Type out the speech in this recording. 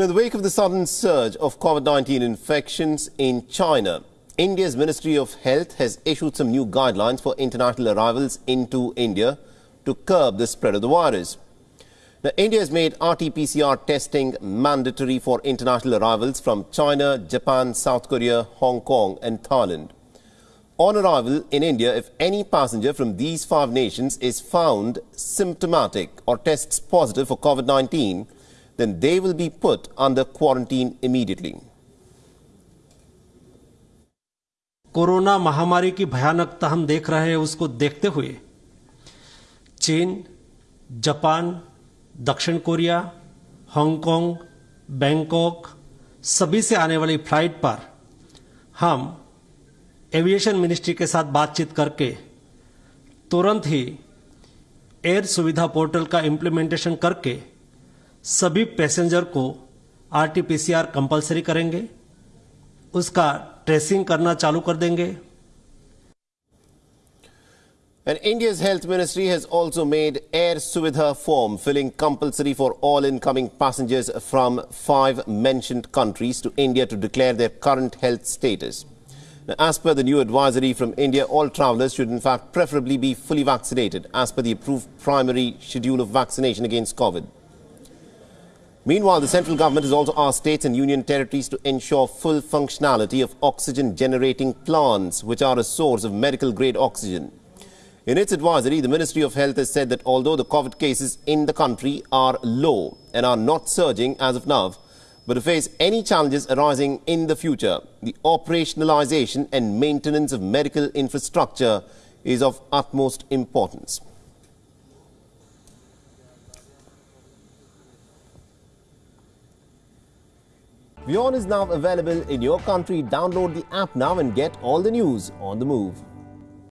Now, in the wake of the sudden surge of COVID-19 infections in China, India's Ministry of Health has issued some new guidelines for international arrivals into India to curb the spread of the virus. Now, India has made RT-PCR testing mandatory for international arrivals from China, Japan, South Korea, Hong Kong and Thailand. On arrival in India, if any passenger from these five nations is found symptomatic or tests positive for COVID-19, then they will be put under quarantine immediately. Corona महामारी की भयानकता हम देख रहे हैं, उसको देखते हुए चीन, जापान, दक्षिण कोरिया, हांगकांग, बैंकॉक, सभी से आने वाली फ़्लाइट पर हम एविएशन मिनिस्ट्री के साथ बातचीत करके तुरंत ही एयर सुविधा पोर्टल का इम्प्लीमेंटेशन करके सभी पैसेंजर को आरटीपीसीआर कंपलसरी करेंगे उसका ट्रेसिंग करना चालू कर देंगे And India's health ministry has also made Air Suvidha form filling compulsory for all incoming passengers from five mentioned countries to India to declare their current health status. Now, as per the new advisory from India, all travellers should in fact preferably be fully vaccinated as per the approved primary schedule of vaccination against COVID. Meanwhile, the central government has also asked states and union territories to ensure full functionality of oxygen generating plants, which are a source of medical grade oxygen. In its advisory, the Ministry of Health has said that although the COVID cases in the country are low and are not surging as of now, but to face any challenges arising in the future, the operationalization and maintenance of medical infrastructure is of utmost importance. WION is now available in your country. Download the app now and get all the news on the move.